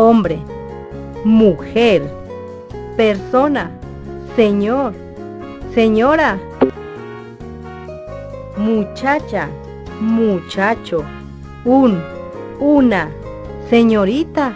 Hombre, mujer, persona, señor, señora, muchacha, muchacho, un, una, señorita.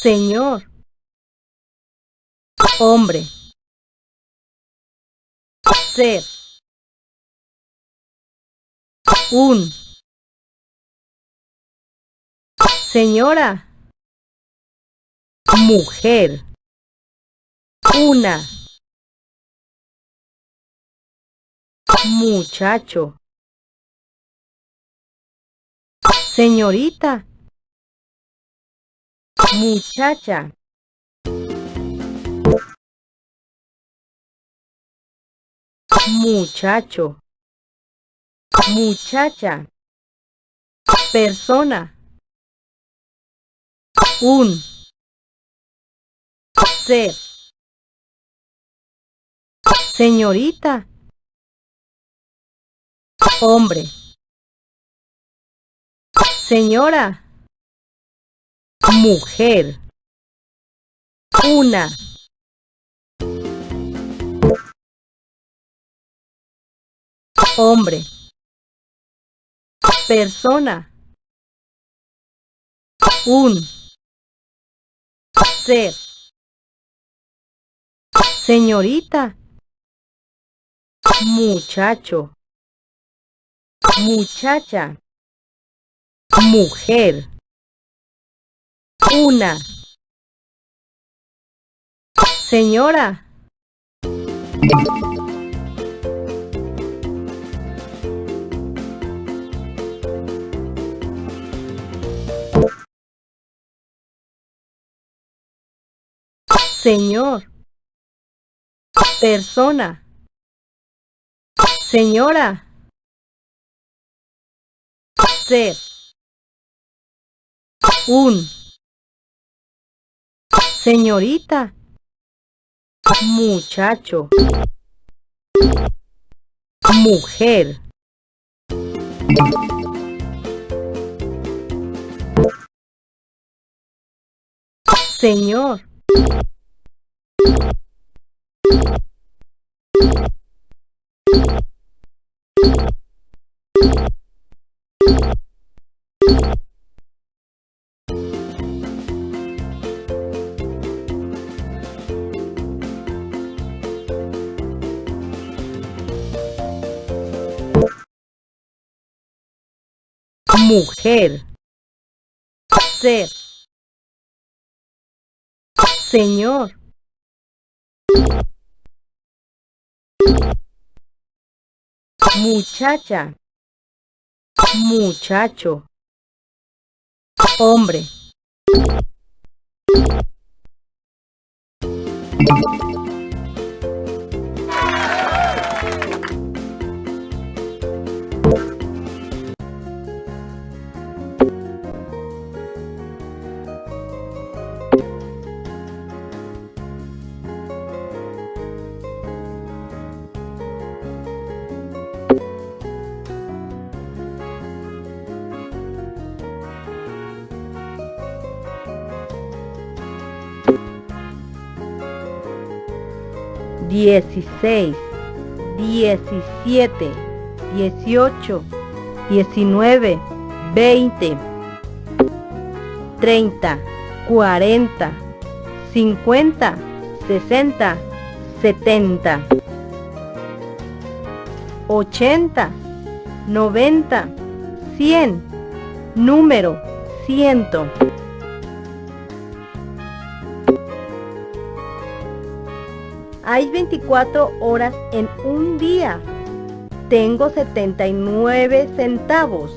Señor, hombre, ser, un, señora, mujer, una, muchacho, señorita, muchacha, muchacho, muchacha, persona, un, ser, señorita, hombre, señora, mujer, una, hombre, persona, un, ser, señorita, muchacho, muchacha, mujer, una, señora, Señor, persona, señora, ser, un, señorita, muchacho, mujer, señor, mujer, ser, señor, muchacha, muchacho, hombre. Dieciséis, diecisiete, 18, 19, 20, 30, 40, 50, 60, 70, 80, 90, 100, número 100. Hay 24 horas en un día. Tengo 79 centavos.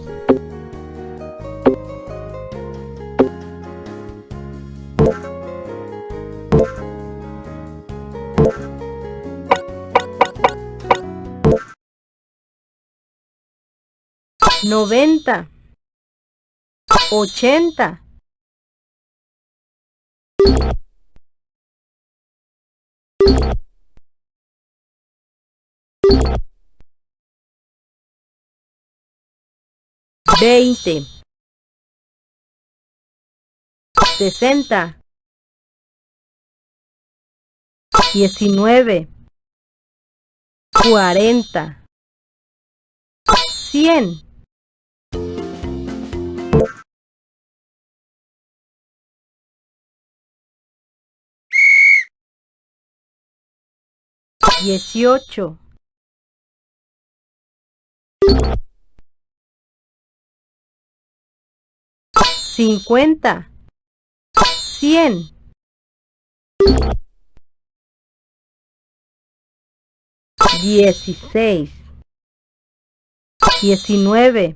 Noventa. Ochenta. Veinte, sesenta, diecinueve, cuarenta, cien. Dieciocho. Cincuenta, cien. Dieciséis, diecinueve,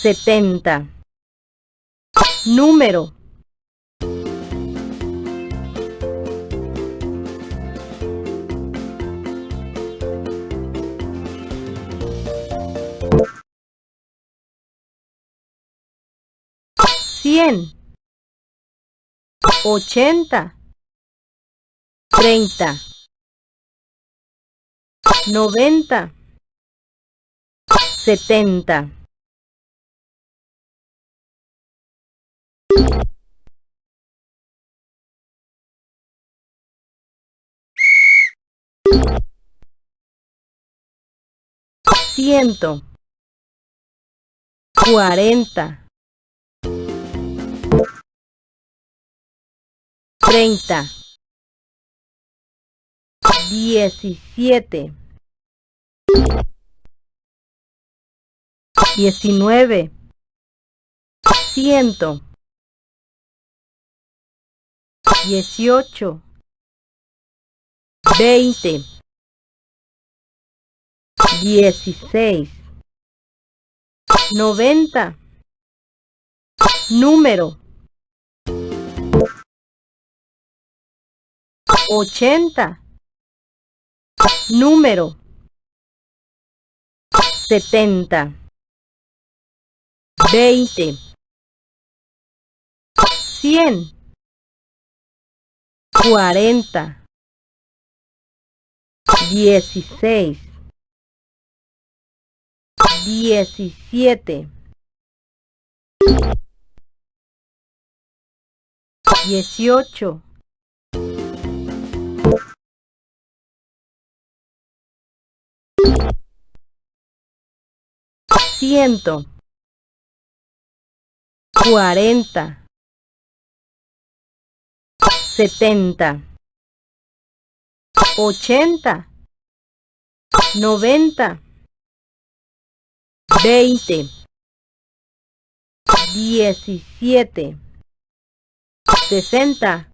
setenta. Número cien, ochenta, treinta, noventa, setenta. Ciento cuarenta treinta, diecisiete, diecinueve, ciento, dieciocho, veinte, dieciséis, noventa, número ochenta, número. setenta, veinte, cien, cuarenta, dieciséis, diecisiete, dieciocho, ciento, cuarenta, setenta, ochenta, noventa, veinte, diecisiete, sesenta.